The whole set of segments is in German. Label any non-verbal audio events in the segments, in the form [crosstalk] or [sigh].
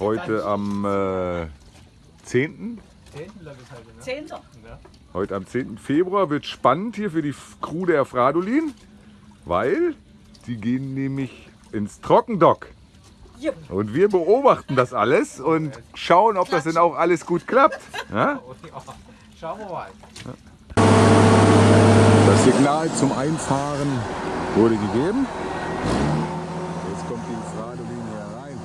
Heute am äh, 10. Zehnter. Heute am 10. Februar wird spannend hier für die Crew der Fradolin, weil die gehen nämlich ins Trockendock. Und wir beobachten das alles und schauen, ob das denn auch alles gut klappt. [laughs] Ja? Schauen wir mal. Das Signal zum Einfahren wurde gegeben. Jetzt kommt die Fradolin hier rein.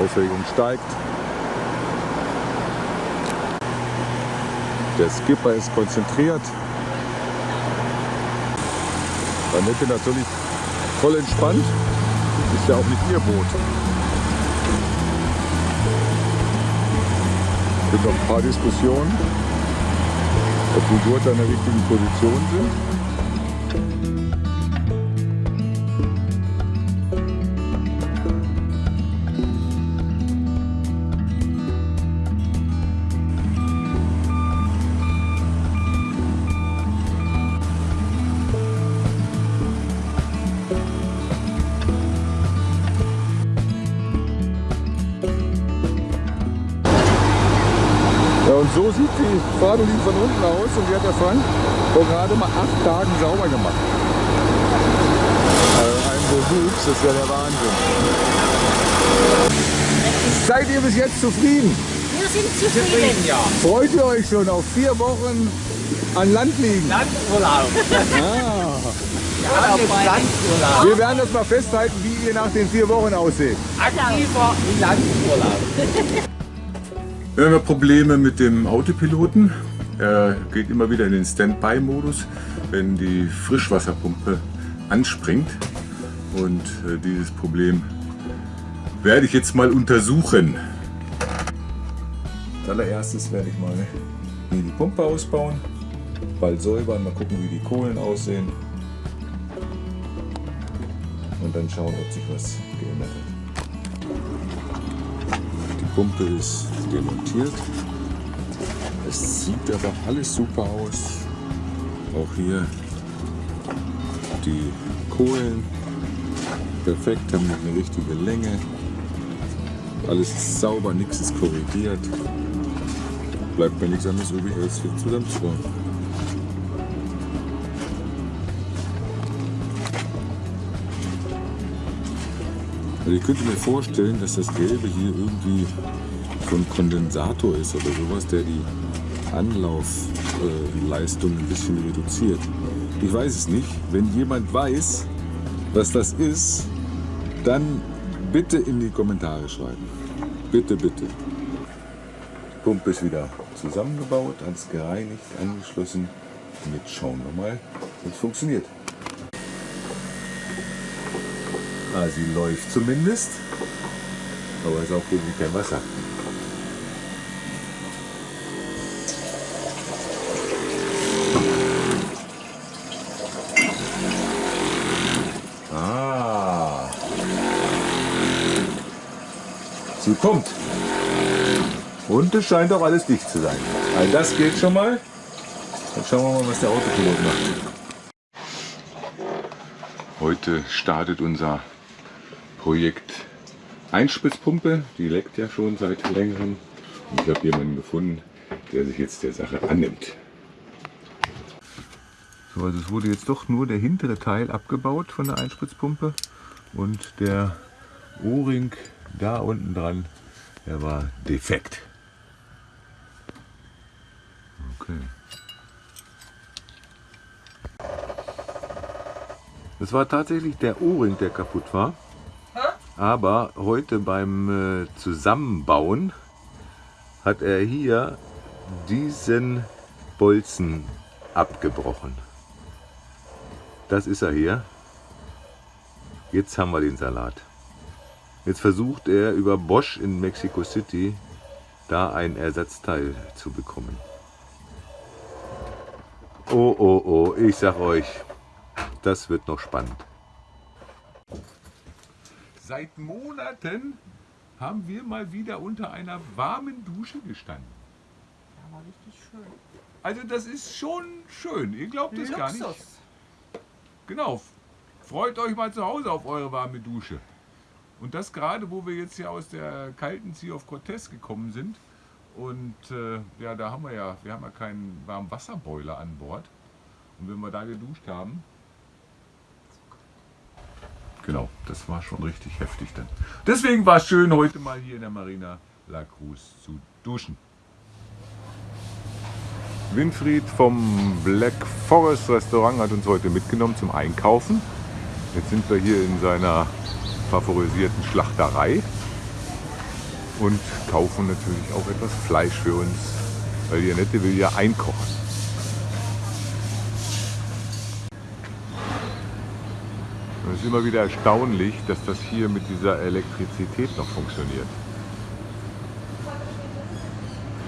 Aufregung steigt. Der Skipper ist konzentriert. Annette natürlich voll entspannt. Ist ja auch nicht ihr Boot. Es gibt noch ein paar Diskussionen, ob die Gurte an der richtigen Position sind. Die Fradolin von unten aus und die hat der Frank vor gerade mal acht Tagen sauber gemacht. Also ein Bewuchs, das ist ja der Wahnsinn. Seid ihr bis jetzt zufrieden? Wir sind zufrieden. ja. Freut ihr euch schon auf vier Wochen an Land liegen? Landurlaub. Ah. Ja, Landurlaub. Wir werden das mal festhalten, wie ihr nach den vier Wochen aussieht. Aktiver Landurlaub. Wir haben ja Probleme mit dem Autopiloten. Er geht immer wieder in den Standby-Modus, wenn die Frischwasserpumpe anspringt. Und äh, dieses Problem werde ich jetzt mal untersuchen. Als allererstes werde ich mal die Pumpe ausbauen, bald säubern, mal gucken, wie die Kohlen aussehen. Und dann schauen, ob sich was geändert hat. Die Pumpe ist demontiert. Es sieht aber alles super aus. Auch hier die Kohlen perfekt, haben eine richtige Länge. Alles ist sauber, nichts ist korrigiert. Bleibt mir nichts anderes übrig, als hier zusammenzubauen. Also ich könnte mir vorstellen, dass das Gelbe hier irgendwie so ein Kondensator ist oder sowas, der die Anlaufleistung ein bisschen reduziert. Ich weiß es nicht. Wenn jemand weiß, was das ist, dann bitte in die Kommentare schreiben. Bitte, bitte. Die Pumpe ist wieder zusammengebaut, alles gereinigt, angeschlossen. Und jetzt schauen wir mal, wie es funktioniert. Ah, sie läuft zumindest. Aber es ist auch irgendwie kein Wasser. Pumpt. Und es scheint auch alles dicht zu sein. Also das geht schon mal. Dann schauen wir mal, was der Autopilot macht. Heute startet unser Projekt Einspritzpumpe. Die leckt ja schon seit längerem. Und ich habe jemanden gefunden, der sich jetzt der Sache annimmt. So, also es wurde jetzt doch nur der hintere Teil abgebaut von der Einspritzpumpe und der O-Ring da unten dran, der war defekt. Okay. Das war tatsächlich der O-Ring, der kaputt war. Aber heute beim äh, Zusammenbauen hat er hier diesen Bolzen abgebrochen. Das ist er hier. Jetzt haben wir den Salat. Jetzt versucht er über Bosch in Mexico City da ein Ersatzteil zu bekommen. Oh, oh, oh, ich sag euch, das wird noch spannend. Seit Monaten haben wir mal wieder unter einer warmen Dusche gestanden. Ja, war richtig schön. Also das ist schon schön. Ihr glaubt es gar nicht. Genau. Freut euch mal zu Hause auf eure warme Dusche. Und das gerade, wo wir jetzt hier aus der kalten Sea of Cortez gekommen sind. Und äh, ja, da haben wir ja, wir haben ja keinen Warmwasserboiler an Bord. Und wenn wir da geduscht haben, genau, das war schon richtig heftig dann. Deswegen war es schön, heute mal hier in der Marina La Cruz zu duschen. Winfried vom Black Forest Restaurant hat uns heute mitgenommen zum Einkaufen. Jetzt sind wir hier in seiner favorisierten Schlachterei und kaufen natürlich auch etwas Fleisch für uns, weil die Annette will ja einkochen. Und es ist immer wieder erstaunlich, dass das hier mit dieser Elektrizität noch funktioniert.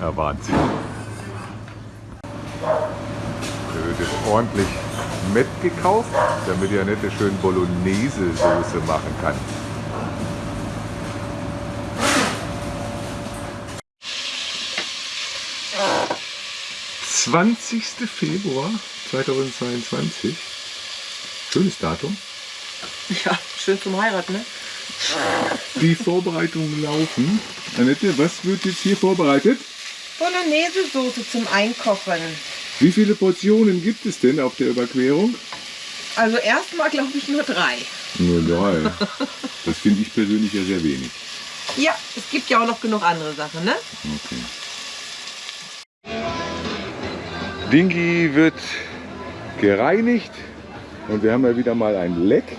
Ja, Wahnsinn. Da wird jetzt ordentlich Met gekauft, damit die Annette schön Bolognese-Soße machen kann. »20. Februar 2022. Schönes Datum. Ja, schön zum Heiraten, ne? Die Vorbereitungen laufen. Annette, was wird jetzt hier vorbereitet? Bolognese-Soße zum Einkochen. Wie viele Portionen gibt es denn auf der Überquerung? Also erstmal glaube ich nur drei. Nur drei. Das finde ich persönlich ja sehr wenig. Ja, es gibt ja auch noch genug andere Sachen, ne? Okay. Dingi wird gereinigt und wir haben ja wieder mal ein Leck.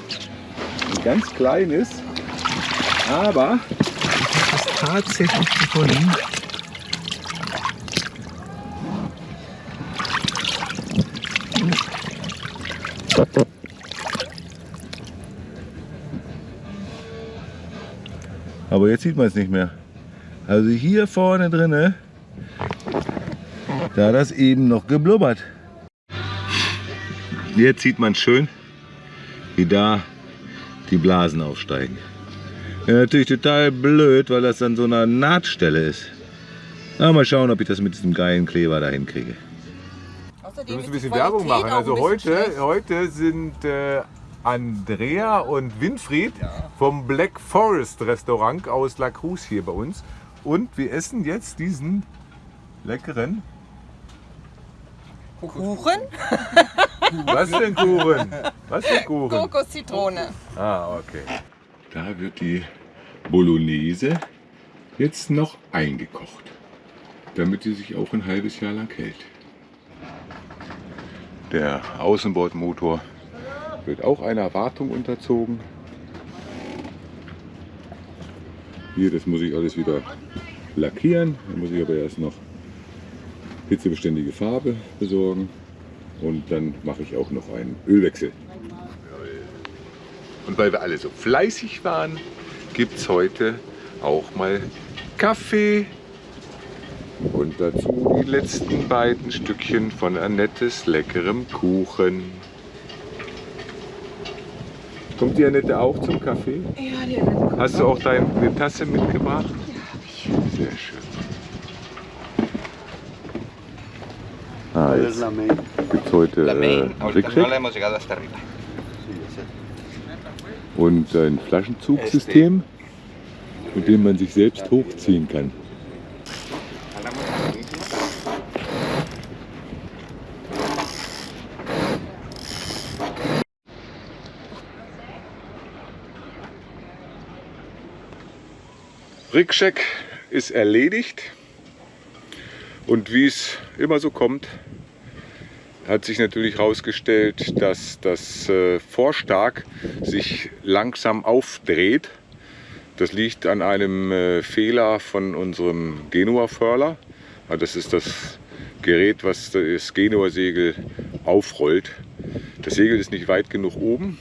Ein ganz kleines, aber es ist tatsächlich gefunden. Aber jetzt sieht man es nicht mehr. Also hier vorne drinne, da hat das eben noch geblubbert. Jetzt sieht man schön, wie da die Blasen aufsteigen. Ja, natürlich total blöd, weil das an so einer Nahtstelle ist. Aber mal schauen, ob ich das mit diesem geilen Kleber da hinkriege. Wir müssen ein bisschen Werbung machen. Also heute, heute sind äh, Andrea und Winfried vom Black Forest Restaurant aus La Cruz hier bei uns. Und wir essen jetzt diesen leckeren. Kuchen? Was denn Kuchen? Was denn Kuchen? Kokoszitrone. Ah, okay. Da wird die Bolognese jetzt noch eingekocht, damit sie sich auch ein halbes Jahr lang hält. Der Außenbordmotor wird auch einer Wartung unterzogen. Hier, das muss ich alles wieder lackieren. Da muss ich aber erst noch hitzebeständige Farbe besorgen und dann mache ich auch noch einen Ölwechsel. Und weil wir alle so fleißig waren, gibt es heute auch mal Kaffee und dazu die letzten beiden Stückchen von Annettes leckerem Kuchen. Kommt die Annette auch zum Kaffee? Ja, die Annette. Hast du auch deine Tasse mitgebracht? Ja, habe ich. Sehr schön. Ah, jetzt gibt es heute äh, Trickcheck und ein Flaschenzugsystem, mit dem man sich selbst hochziehen kann. Rickcheck ist erledigt und wie es immer so kommt, hat sich natürlich herausgestellt, dass das äh, Vorstark sich langsam aufdreht Das liegt an einem äh, Fehler von unserem Genua-Furler. Ja, Das ist das Gerät, was das Genua-Segel aufrollt. Das Segel ist nicht weit genug oben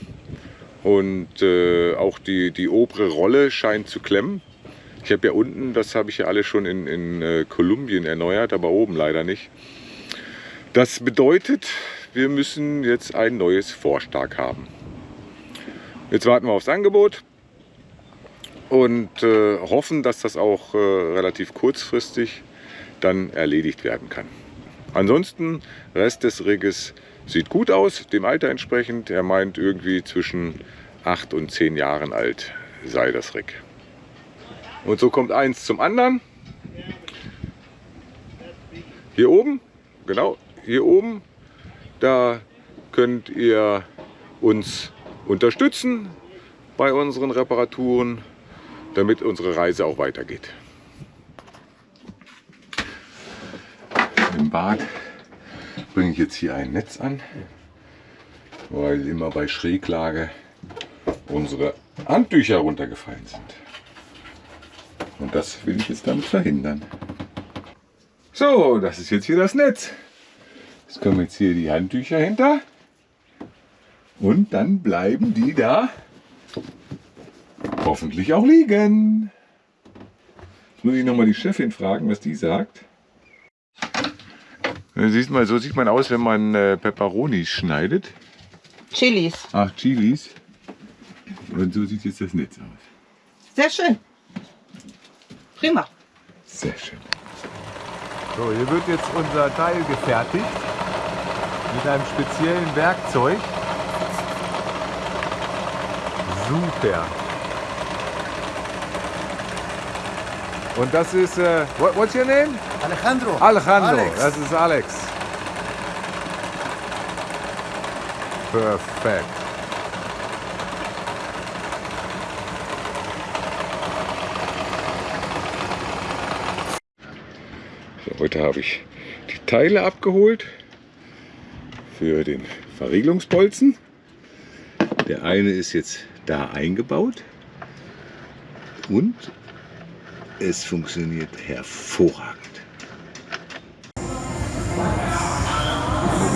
und äh, auch die, die obere Rolle scheint zu klemmen. Ich habe ja unten, das habe ich ja alle schon in, in äh, Kolumbien erneuert, aber oben leider nicht. Das bedeutet, wir müssen jetzt ein neues Vorstark haben. Jetzt warten wir aufs Angebot und äh, hoffen, dass das auch äh, relativ kurzfristig dann erledigt werden kann. Ansonsten, Rest des Rigges sieht gut aus, dem Alter entsprechend. Er meint irgendwie zwischen 8 und 10 Jahren alt sei das Rig. Und so kommt eins zum anderen. Hier oben, genau, hier oben, da könnt ihr uns unterstützen bei unseren Reparaturen, damit unsere Reise auch weitergeht. Im Bad bringe ich jetzt hier ein Netz an, weil immer bei Schräglage unsere Handtücher runtergefallen sind. Und das will ich jetzt damit verhindern. So, das ist jetzt hier das Netz. Jetzt kommen jetzt hier die Handtücher hinter. Und dann bleiben die da hoffentlich auch liegen. Jetzt muss ich nochmal die Chefin fragen, was die sagt. Ja, Siehst mal, so sieht man aus, wenn man äh, Peperonis schneidet. Chilis. Ach, Chilis. Und so sieht jetzt das Netz aus. Sehr schön. Prima. Sehr schön. So, hier wird jetzt unser Teil gefertigt mit einem speziellen Werkzeug. Super. Und das ist, äh, what, what's your name? Alejandro. Alejandro, Alex. das ist Alex. Perfekt. Heute habe ich die Teile abgeholt für den Verriegelungsbolzen. Der eine ist jetzt da eingebaut und es funktioniert hervorragend.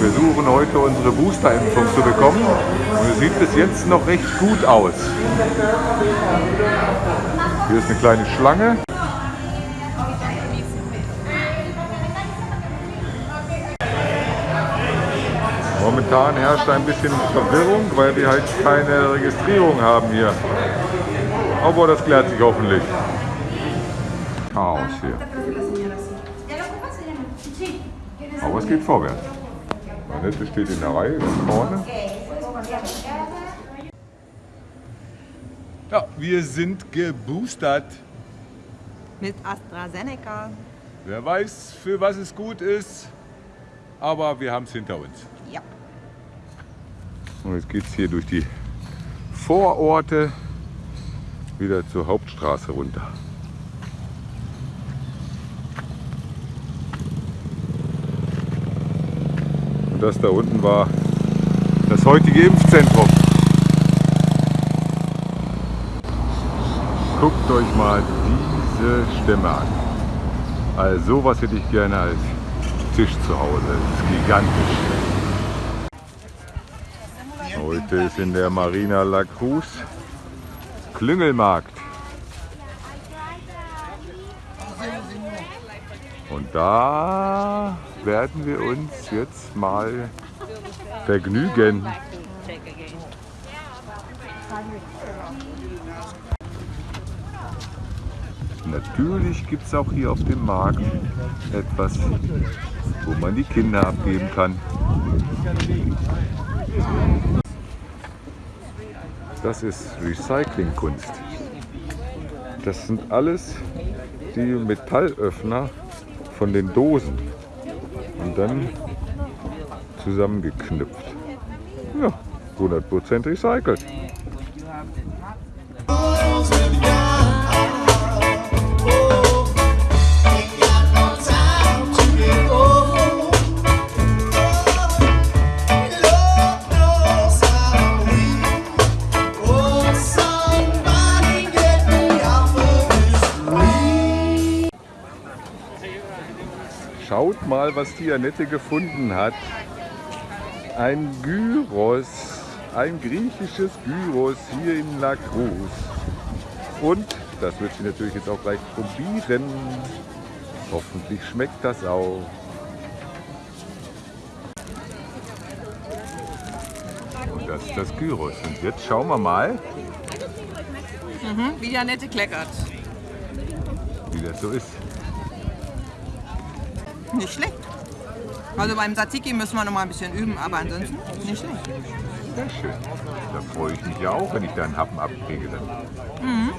Wir suchen heute unsere Boosterimpfung zu bekommen und es sieht bis jetzt noch recht gut aus. Hier ist eine kleine Schlange. Momentan herrscht ein bisschen Verwirrung, weil wir halt keine Registrierung haben hier. Aber das klärt sich hoffentlich. Chaos hier. Aber es geht vorwärts. Annette steht in der Reihe ganz vorne. Ja, wir sind geboostert. Mit AstraZeneca. Wer weiß, für was es gut ist, aber wir haben es hinter uns. Und jetzt geht es hier durch die Vororte wieder zur Hauptstraße runter. Und das da unten war das heutige Impfzentrum. Guckt euch mal diese Stämme an. Also sowas hätte ich gerne als Tisch zu Hause. Das ist gigantisch. Heute ist in der Marina La Cruz Klüngelmarkt. Und da werden wir uns jetzt mal vergnügen. Natürlich gibt es auch hier auf dem Markt etwas, wo man die Kinder abgeben kann. Das ist Recyclingkunst. Das sind alles die Metallöffner von den Dosen und dann zusammengeknüpft. Ja, 100% recycelt. Was die Annette gefunden hat. Ein Gyros, ein griechisches Gyros hier in La Cruz. Und das wird sie natürlich jetzt auch gleich probieren. Hoffentlich schmeckt das auch. Und das ist das Gyros. Und jetzt schauen wir mal, Mhm, wie die Annette kleckert. wie das so ist. Nicht schlecht. Also beim Tzatziki müssen wir noch mal ein bisschen üben, aber ansonsten nicht schlecht. Sehr schön. Da freue ich mich ja auch, wenn ich da einen Happen abkriege. Dann.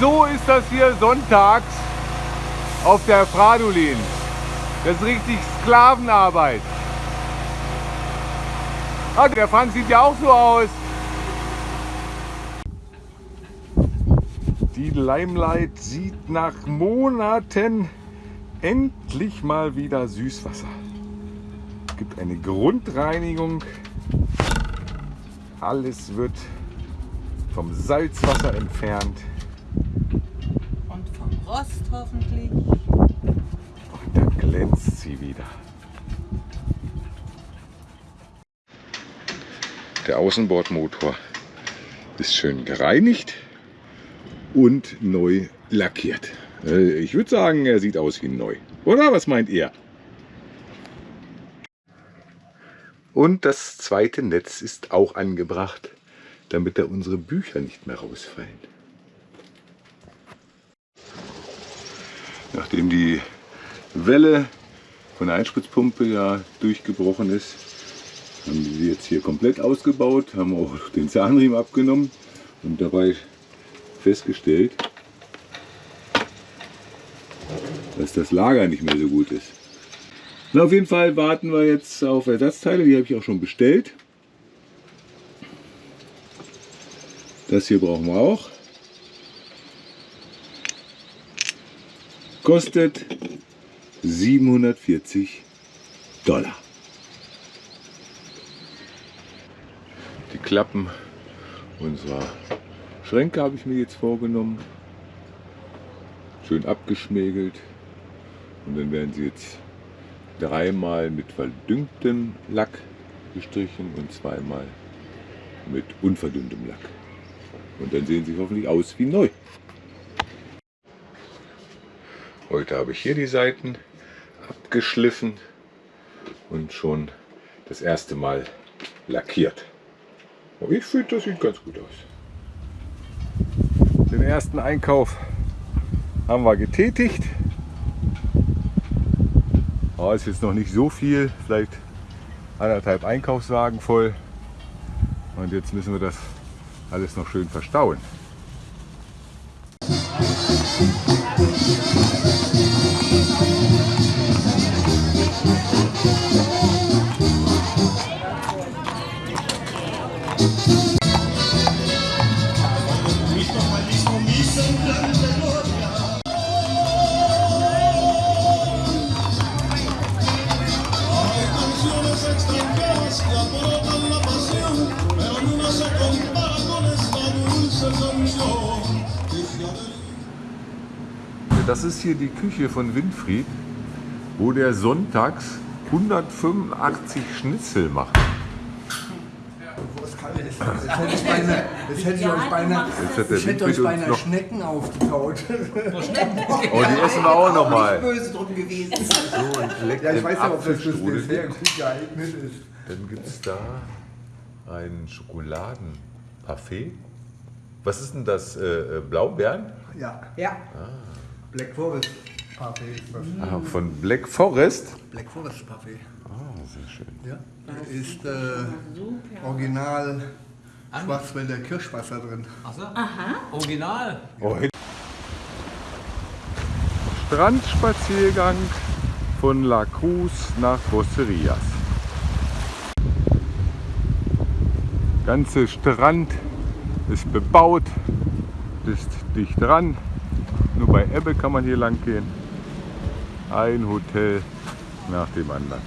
So ist das hier sonntags auf der Fradolin. Das ist richtig Sklavenarbeit. Ah, der Franz sieht ja auch so aus. Die Limelight sieht nach Monaten endlich mal wieder Süßwasser. Es gibt eine Grundreinigung. Alles wird vom Salzwasser entfernt. Und vom Rost hoffentlich. Und dann glänzt sie wieder. Der Außenbordmotor ist schön gereinigt und neu lackiert. Äh, Ich würde sagen, er sieht aus wie neu. Oder was meint ihr? Und das zweite Netz ist auch angebracht, damit da unsere Bücher nicht mehr rausfallen. Nachdem die Welle von der Einspritzpumpe ja durchgebrochen ist, haben wir sie jetzt hier komplett ausgebaut, haben auch den Zahnriemen abgenommen und dabei festgestellt, dass das Lager nicht mehr so gut ist. Na, auf jeden Fall warten wir jetzt auf Ersatzteile, die habe ich auch schon bestellt. Das hier brauchen wir auch. Kostet 740 Dollar. Die Klappen unserer Schränke habe ich mir jetzt vorgenommen. Schön abgeschmägelt. Und dann werden sie jetzt dreimal mit verdünntem Lack gestrichen und zweimal mit unverdünntem Lack. Und dann sehen sie hoffentlich aus wie neu. Heute habe ich hier die Seiten abgeschliffen und schon das erste Mal lackiert. Aber ich finde, das sieht ganz gut aus. Den ersten Einkauf haben wir getätigt. Oh, ist jetzt noch nicht so viel, vielleicht anderthalb Einkaufswagen voll. Und jetzt müssen wir das alles noch schön verstauen. Das ist hier die Küche von Winfried, wo der sonntags 185 Schnitzel macht. Jetzt hätte ich beinahe, jetzt hätte ich euch beinahe, Jetzt ich hätte euch beinahe. Schnecken aufgetaut. Oh, die essen wir auch noch mal. böse drum gewesen. So, und Ja, ich weiß ja, ob das Apfelstrudel. Dessert gut geeignet ist. Dann gibt es da ein Schokoladenparfait. Was ist denn das? Äh, äh, Blaubeeren? Ja, Ja. Black Forest Parfait ist das. Ah, von Black Forest. Black Forest Parfait. Ah, sehr schön. Ja. Da ist äh, original Schwarzwälder Kirschwasser drin. Achso? Original. Oh, Strandspaziergang von La Cruz nach Roserias. Ganze Strand ist bebaut, ist dicht dran. Nur bei Ebbe kann man hier lang gehen. Ein Hotel nach dem anderen.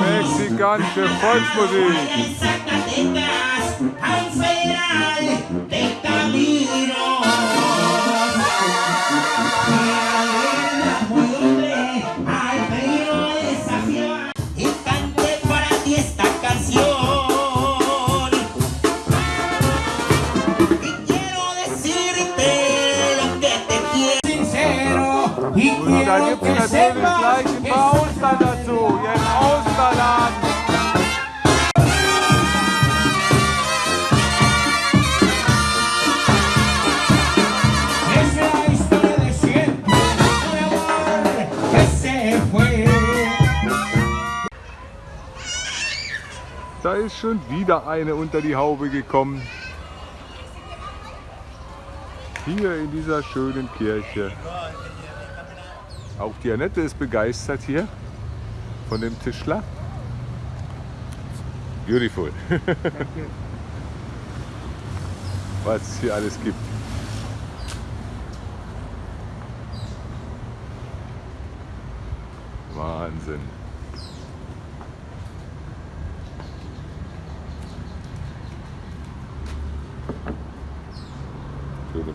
Mexikanische Volksmusik. Wieder eine unter die Haube gekommen. Hier in dieser schönen Kirche. Auch die Annette ist begeistert hier von dem Tischler. Beautiful. [laughs] Was es hier alles gibt. Wahnsinn.